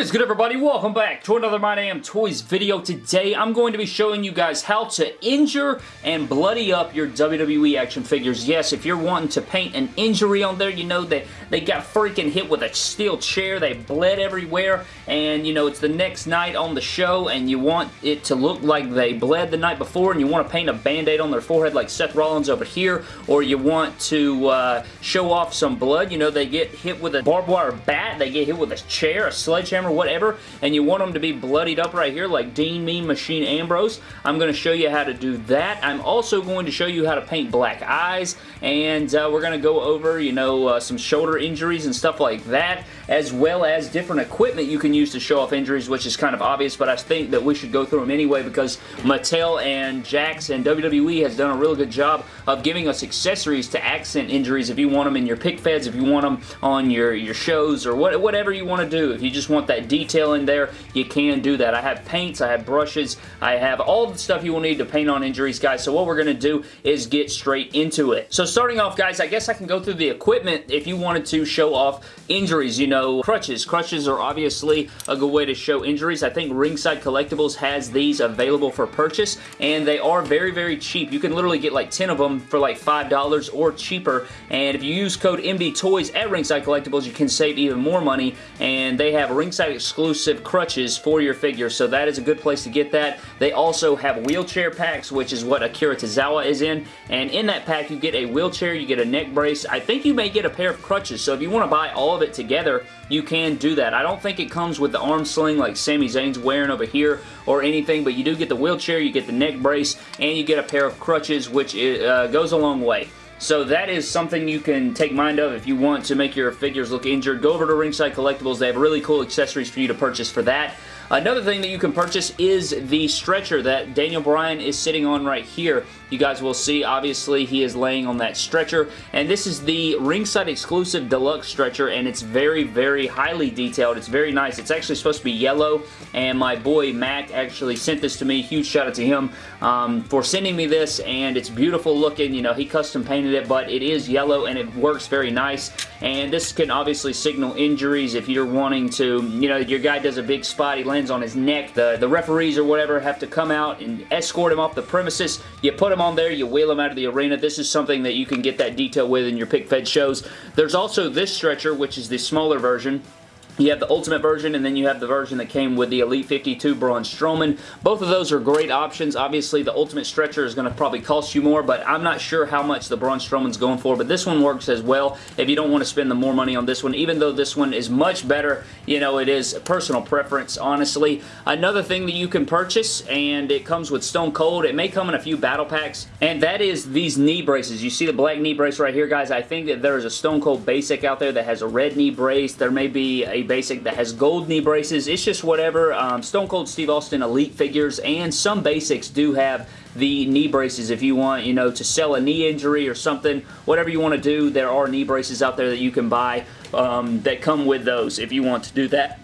What is good everybody? Welcome back to another My Damn Toys video. Today I'm going to be showing you guys how to injure and bloody up your WWE action figures. Yes, if you're wanting to paint an injury on there, you know that they got freaking hit with a steel chair, they bled everywhere, and you know it's the next night on the show and you want it to look like they bled the night before and you want to paint a band-aid on their forehead like Seth Rollins over here, or you want to uh, show off some blood, you know they get hit with a barbed wire bat, they get hit with a chair, a sled sledgehammer, whatever, and you want them to be bloodied up right here like Dean Mean Machine Ambrose, I'm going to show you how to do that. I'm also going to show you how to paint black eyes, and uh, we're going to go over, you know, uh, some shoulder injuries and stuff like that, as well as different equipment you can use to show off injuries, which is kind of obvious, but I think that we should go through them anyway because Mattel and Jakks and WWE has done a really good job of giving us accessories to accent injuries if you want them in your pic feds, if you want them on your, your shows, or what, whatever you want to do. If you just want that detail in there, you can do that. I have paints, I have brushes, I have all the stuff you will need to paint on injuries, guys. So what we're going to do is get straight into it. So starting off, guys, I guess I can go through the equipment if you wanted to show off injuries. You know, crutches. Crutches are obviously a good way to show injuries. I think Ringside Collectibles has these available for purchase, and they are very, very cheap. You can literally get like 10 of them for like $5 or cheaper, and if you use code MDTOYS at Ringside Collectibles, you can save even more money, and they have ringside exclusive crutches for your figure, so that is a good place to get that. They also have wheelchair packs, which is what Akira Tozawa is in, and in that pack you get a wheelchair, you get a neck brace. I think you may get a pair of crutches, so if you want to buy all of it together, you can do that. I don't think it comes with the arm sling like Sami Zayn's wearing over here or anything, but you do get the wheelchair, you get the neck brace, and you get a pair of crutches, which uh, goes a long way. So that is something you can take mind of if you want to make your figures look injured. Go over to Ringside Collectibles. They have really cool accessories for you to purchase for that. Another thing that you can purchase is the stretcher that Daniel Bryan is sitting on right here. You guys will see, obviously, he is laying on that stretcher, and this is the ringside exclusive deluxe stretcher, and it's very, very highly detailed. It's very nice. It's actually supposed to be yellow, and my boy Mac actually sent this to me. Huge shout out to him um, for sending me this, and it's beautiful looking. You know, he custom painted it, but it is yellow, and it works very nice, and this can obviously signal injuries if you're wanting to, you know, your guy does a big spot, he lands on his neck. The, the referees or whatever have to come out and escort him off the premises. You put him on there, you wheel him out of the arena. This is something that you can get that detail with in your pic fed shows. There's also this stretcher, which is the smaller version. You have the Ultimate version, and then you have the version that came with the Elite 52 Braun Strowman. Both of those are great options. Obviously, the Ultimate Stretcher is going to probably cost you more, but I'm not sure how much the Braun Strowman's going for, but this one works as well if you don't want to spend the more money on this one, even though this one is much better. You know, it is personal preference, honestly. Another thing that you can purchase, and it comes with Stone Cold. It may come in a few battle packs, and that is these knee braces. You see the black knee brace right here, guys? I think that there is a Stone Cold Basic out there that has a red knee brace. There may be a basic that has gold knee braces. It's just whatever. Um, Stone Cold Steve Austin Elite figures and some basics do have the knee braces if you want, you know, to sell a knee injury or something. Whatever you want to do, there are knee braces out there that you can buy um, that come with those if you want to do that.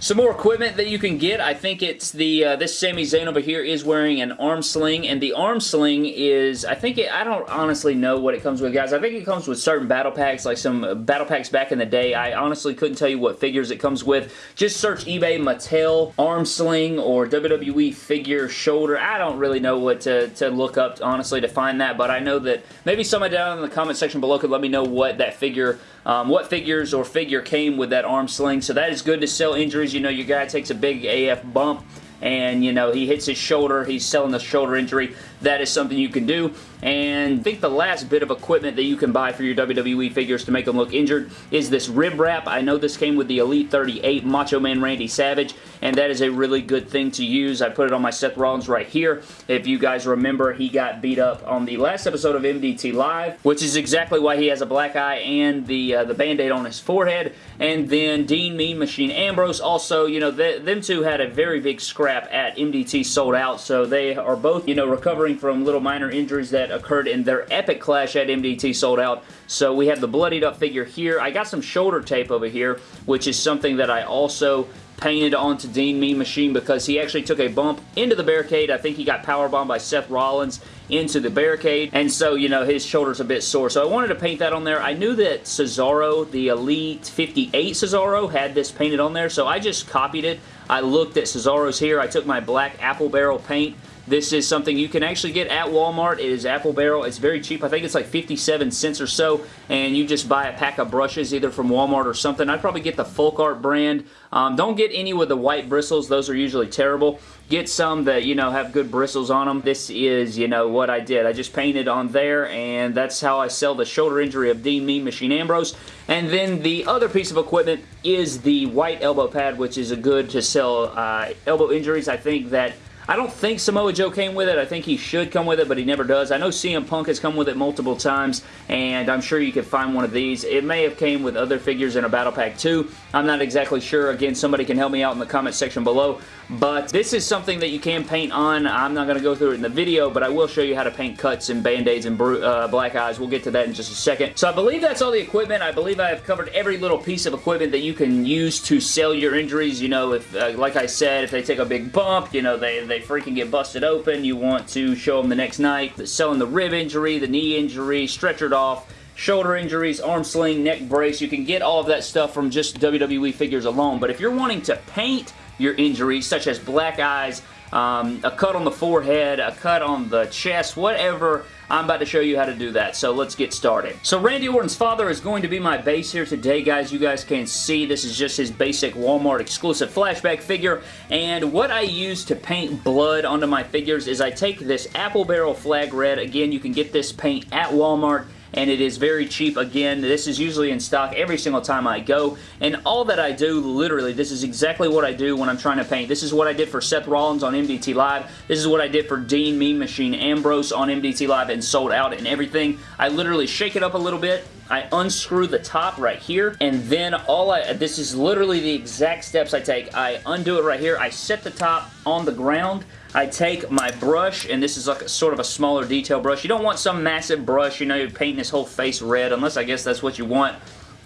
Some more equipment that you can get. I think it's the, uh, this Sami Zayn over here is wearing an arm sling, and the arm sling is, I think it, I don't honestly know what it comes with, guys. I think it comes with certain battle packs, like some battle packs back in the day. I honestly couldn't tell you what figures it comes with. Just search eBay Mattel arm sling or WWE figure shoulder. I don't really know what to, to look up, honestly, to find that, but I know that maybe somebody down in the comment section below could let me know what that figure, um, what figures or figure came with that arm sling. So that is good to sell injuries. You know, your guy takes a big AF bump and you know he hits his shoulder he's selling the shoulder injury that is something you can do and I think the last bit of equipment that you can buy for your WWE figures to make them look injured is this rib wrap. I know this came with the Elite 38 Macho Man Randy Savage, and that is a really good thing to use. I put it on my Seth Rollins right here. If you guys remember, he got beat up on the last episode of MDT Live, which is exactly why he has a black eye and the, uh, the Band-Aid on his forehead. And then Dean Mean Machine Ambrose also, you know, th them two had a very big scrap at MDT sold out, so they are both, you know, recovering from little minor injuries that occurred in their epic clash at MDT sold out. So we have the bloodied up figure here. I got some shoulder tape over here, which is something that I also painted onto Dean Mean Machine because he actually took a bump into the barricade. I think he got powerbombed by Seth Rollins into the barricade, and so, you know, his shoulder's a bit sore. So I wanted to paint that on there. I knew that Cesaro, the Elite 58 Cesaro, had this painted on there, so I just copied it. I looked at Cesaro's here. I took my black apple barrel paint this is something you can actually get at Walmart. It is Apple Barrel. It's very cheap. I think it's like 57 cents or so, and you just buy a pack of brushes either from Walmart or something. I'd probably get the Folk Art brand. Um, don't get any with the white bristles. Those are usually terrible. Get some that, you know, have good bristles on them. This is, you know, what I did. I just painted on there, and that's how I sell the shoulder injury of Dean Mean Machine Ambrose. And then the other piece of equipment is the white elbow pad, which is a good to sell uh, elbow injuries. I think that I don't think Samoa Joe came with it. I think he should come with it, but he never does. I know CM Punk has come with it multiple times, and I'm sure you could find one of these. It may have came with other figures in a Battle Pack too. I'm not exactly sure. Again, somebody can help me out in the comment section below. But this is something that you can paint on. I'm not going to go through it in the video, but I will show you how to paint cuts and band-aids and uh, black eyes. We'll get to that in just a second. So I believe that's all the equipment. I believe I have covered every little piece of equipment that you can use to sell your injuries. You know, if uh, like I said, if they take a big bump, you know, they, they freaking get busted open. You want to show them the next night. Selling the rib injury, the knee injury, stretchered off, shoulder injuries, arm sling, neck brace. You can get all of that stuff from just WWE figures alone. But if you're wanting to paint your injuries, such as black eyes, um, a cut on the forehead, a cut on the chest, whatever. I'm about to show you how to do that, so let's get started. So Randy Orton's father is going to be my base here today, guys. You guys can see this is just his basic Walmart exclusive flashback figure, and what I use to paint blood onto my figures is I take this Apple Barrel Flag Red. Again, you can get this paint at Walmart and it is very cheap. Again, this is usually in stock every single time I go, and all that I do, literally, this is exactly what I do when I'm trying to paint. This is what I did for Seth Rollins on MDT Live. This is what I did for Dean Mean Machine Ambrose on MDT Live and sold out and everything. I literally shake it up a little bit, I unscrew the top right here, and then all I, this is literally the exact steps I take. I undo it right here, I set the top on the ground, I take my brush, and this is like a, sort of a smaller detail brush. You don't want some massive brush, you know, you're painting this whole face red, unless I guess that's what you want.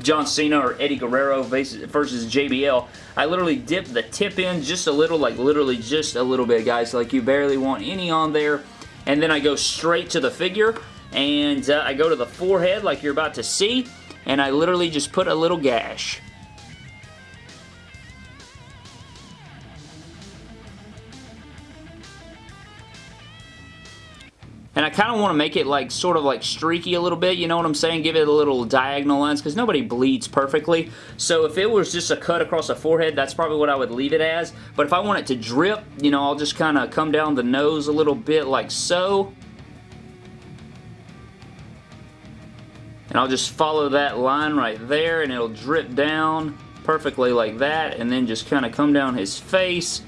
John Cena or Eddie Guerrero versus JBL. I literally dip the tip in just a little, like literally just a little bit, guys. Like you barely want any on there. And then I go straight to the figure, and uh, I go to the forehead like you're about to see, and I literally just put a little gash. And I kind of want to make it like sort of like streaky a little bit, you know what I'm saying? Give it a little diagonal lines because nobody bleeds perfectly. So if it was just a cut across the forehead, that's probably what I would leave it as. But if I want it to drip, you know, I'll just kind of come down the nose a little bit like so. And I'll just follow that line right there and it'll drip down perfectly like that and then just kind of come down his face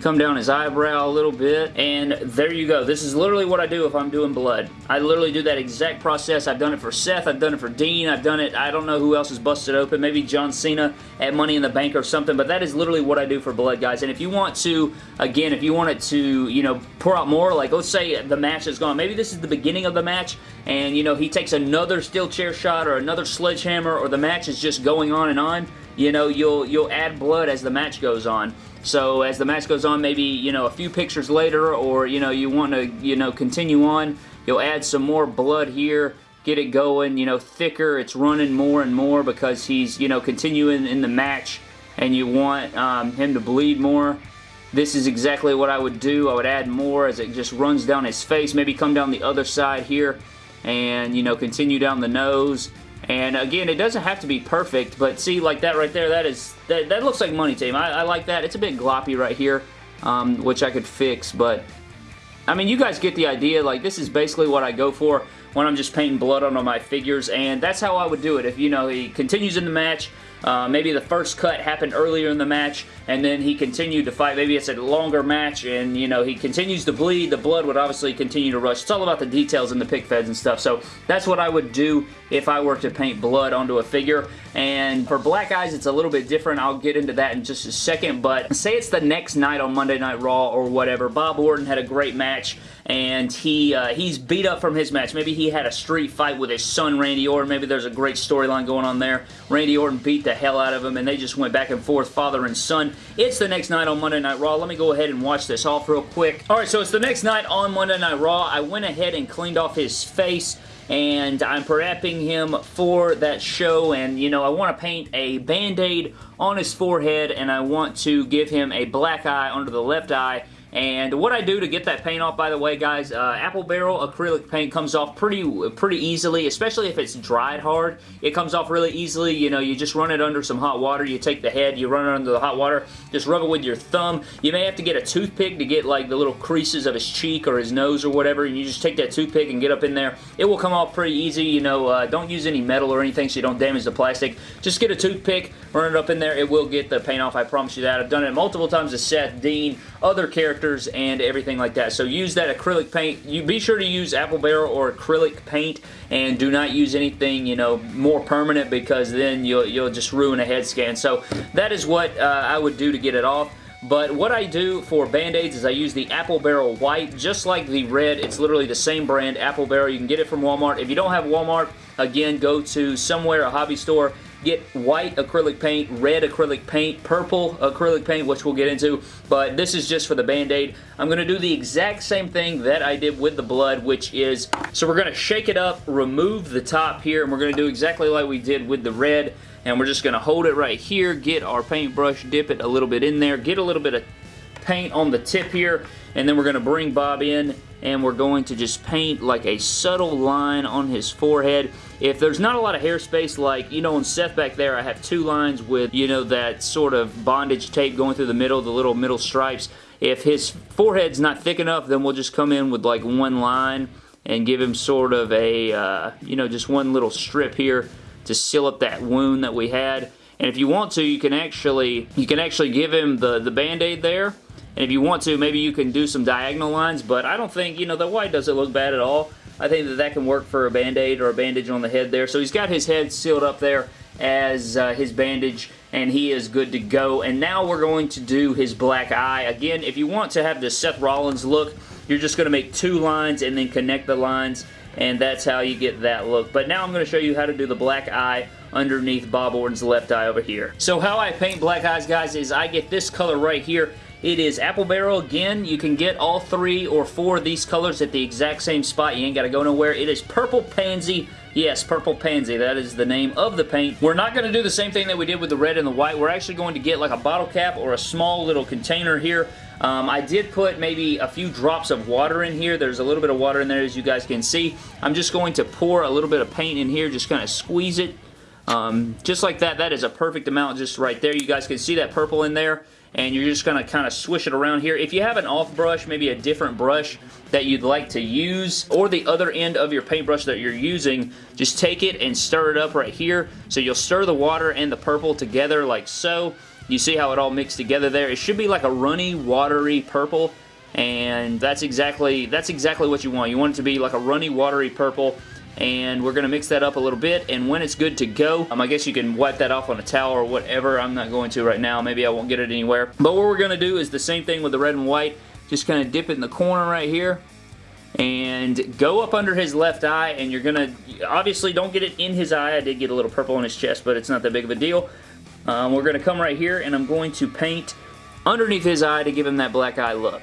come down his eyebrow a little bit, and there you go. This is literally what I do if I'm doing blood. I literally do that exact process. I've done it for Seth, I've done it for Dean, I've done it, I don't know who else is busted open, maybe John Cena at Money in the Bank or something, but that is literally what I do for blood, guys. And if you want to, again, if you want it to, you know, pour out more, like let's say the match is gone, maybe this is the beginning of the match, and, you know, he takes another steel chair shot or another sledgehammer, or the match is just going on and on, you know, you'll, you'll add blood as the match goes on. So as the match goes on, maybe, you know, a few pictures later or, you know, you want to, you know, continue on, you'll add some more blood here, get it going, you know, thicker, it's running more and more because he's, you know, continuing in the match and you want um, him to bleed more. This is exactly what I would do. I would add more as it just runs down his face. Maybe come down the other side here and, you know, continue down the nose and again, it doesn't have to be perfect, but see, like that right there, that is that, that looks like money team. I, I like that. It's a bit gloppy right here, um, which I could fix, but I mean, you guys get the idea. Like, this is basically what I go for when I'm just painting blood on my figures, and that's how I would do it. If, you know, he continues in the match, uh, maybe the first cut happened earlier in the match, and then he continued to fight. Maybe it's a longer match, and, you know, he continues to bleed. The blood would obviously continue to rush. It's all about the details in the pic feds and stuff, so that's what I would do if I were to paint blood onto a figure. And for Black Eyes, it's a little bit different. I'll get into that in just a second, but say it's the next night on Monday Night Raw or whatever. Bob Orton had a great match, and he uh, he's beat up from his match. Maybe he had a street fight with his son, Randy Orton. Maybe there's a great storyline going on there. Randy Orton beat the hell out of him, and they just went back and forth, father and son. It's the next night on Monday Night Raw. Let me go ahead and watch this off real quick. Alright, so it's the next night on Monday Night Raw. I went ahead and cleaned off his face and I'm prepping him for that show. And you know I want to paint a band-aid on his forehead and I want to give him a black eye under the left eye and what I do to get that paint off, by the way, guys, uh, Apple Barrel acrylic paint comes off pretty pretty easily, especially if it's dried hard. It comes off really easily. You know, you just run it under some hot water. You take the head, you run it under the hot water, just rub it with your thumb. You may have to get a toothpick to get like the little creases of his cheek or his nose or whatever, and you just take that toothpick and get up in there. It will come off pretty easy. You know, uh, don't use any metal or anything so you don't damage the plastic. Just get a toothpick, run it up in there. It will get the paint off. I promise you that. I've done it multiple times with Seth Dean, other characters, and everything like that. So use that acrylic paint. You Be sure to use Apple Barrel or acrylic paint and do not use anything, you know, more permanent because then you'll, you'll just ruin a head scan. So that is what uh, I would do to get it off. But what I do for Band-Aids is I use the Apple Barrel White, just like the red. It's literally the same brand, Apple Barrel. You can get it from Walmart. If you don't have Walmart, again, go to somewhere, a hobby store, get white acrylic paint, red acrylic paint, purple acrylic paint, which we'll get into, but this is just for the Band-Aid. I'm going to do the exact same thing that I did with the blood, which is, so we're going to shake it up, remove the top here, and we're going to do exactly like we did with the red, and we're just going to hold it right here, get our paintbrush, dip it a little bit in there, get a little bit of paint on the tip here, and then we're going to bring Bob in, and we're going to just paint like a subtle line on his forehead. If there's not a lot of hair space, like, you know, on Seth back there, I have two lines with, you know, that sort of bondage tape going through the middle, the little middle stripes. If his forehead's not thick enough, then we'll just come in with like one line and give him sort of a, uh, you know, just one little strip here to seal up that wound that we had. And if you want to, you can actually, you can actually give him the, the band-aid there and if you want to, maybe you can do some diagonal lines, but I don't think, you know, the white doesn't look bad at all. I think that that can work for a band-aid or a bandage on the head there. So he's got his head sealed up there as uh, his bandage and he is good to go. And now we're going to do his black eye. Again, if you want to have the Seth Rollins look, you're just going to make two lines and then connect the lines and that's how you get that look. But now I'm going to show you how to do the black eye underneath Bob Orton's left eye over here. So how I paint black eyes, guys, is I get this color right here it is Apple Barrel again. You can get all three or four of these colors at the exact same spot. You ain't got to go nowhere. It is Purple Pansy Yes, Purple Pansy. That is the name of the paint. We're not going to do the same thing that we did with the red and the white. We're actually going to get like a bottle cap or a small little container here. Um, I did put maybe a few drops of water in here. There's a little bit of water in there as you guys can see. I'm just going to pour a little bit of paint in here, just kind of squeeze it. Um, just like that. That is a perfect amount just right there. You guys can see that purple in there and you're just going to kind of swish it around here. If you have an off brush, maybe a different brush that you'd like to use, or the other end of your paintbrush that you're using, just take it and stir it up right here. So you'll stir the water and the purple together like so. You see how it all mixed together there? It should be like a runny, watery purple, and that's exactly that's exactly what you want. You want it to be like a runny, watery purple, and we're going to mix that up a little bit. And when it's good to go um, I guess you can wipe that off on a towel or whatever. I'm not going to right now. Maybe I won't get it anywhere. But what we're going to do is the same thing with the red and white. Just kind of dip it in the corner right here and go up under his left eye. And you're gonna obviously don't get it in his eye. I did get a little purple on his chest but it's not that big of a deal. Um, we're gonna come right here and I'm going to paint underneath his eye to give him that black eye look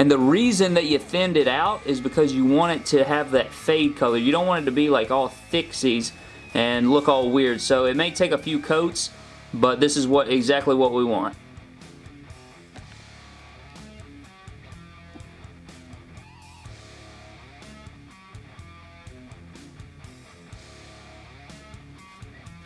and the reason that you thinned it out is because you want it to have that fade color. You don't want it to be like all thicksies and look all weird. So it may take a few coats, but this is what exactly what we want.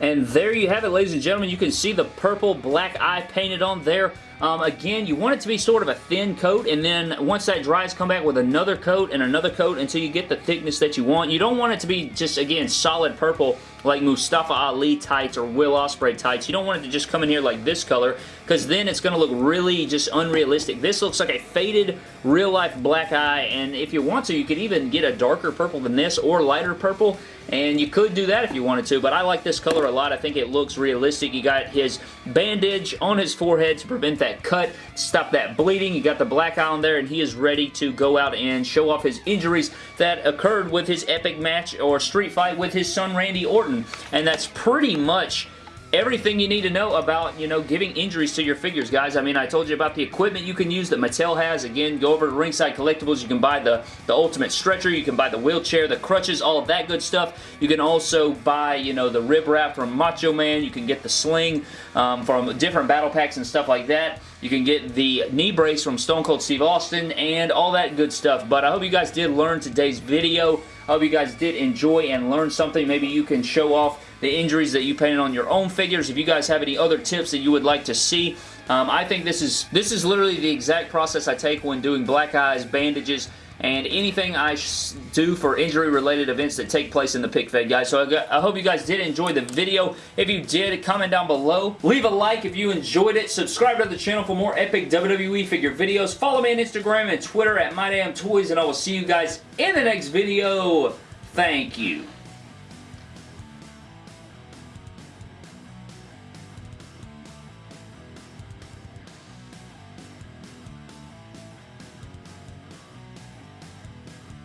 And there you have it, ladies and gentlemen. You can see the purple black eye painted on there Um, again, you want it to be sort of a thin coat, and then once that dries, come back with another coat and another coat until you get the thickness that you want. You don't want it to be just, again, solid purple like Mustafa Ali tights or Will Ospreay tights. You don't want it to just come in here like this color because then it's going to look really just unrealistic. This looks like a faded real-life black eye, and if you want to, you could even get a darker purple than this or lighter purple, and you could do that if you wanted to, but I like this color a lot. I think it looks realistic. You got his bandage on his forehead to prevent that cut, stop that bleeding. You got the black eye on there, and he is ready to go out and show off his injuries that occurred with his epic match or street fight with his son Randy Orton, and that's pretty much everything you need to know about, you know, giving injuries to your figures, guys. I mean, I told you about the equipment you can use that Mattel has. Again, go over to Ringside Collectibles. You can buy the, the Ultimate Stretcher. You can buy the wheelchair, the crutches, all of that good stuff. You can also buy, you know, the rib wrap from Macho Man. You can get the sling um, from different battle packs and stuff like that. You can get the knee brace from Stone Cold Steve Austin and all that good stuff. But I hope you guys did learn today's video. I hope you guys did enjoy and learn something. Maybe you can show off the injuries that you painted on your own figures. If you guys have any other tips that you would like to see, um, I think this is this is literally the exact process I take when doing black eyes, bandages, and anything I do for injury-related events that take place in the pic fed, guys. So I, got, I, hope you guys did enjoy the video. If you did, comment down below. Leave a like if you enjoyed it. Subscribe to the channel for more epic WWE figure videos. Follow me on Instagram and Twitter at MyDamnToys, and I will see you guys in the next video. Thank you.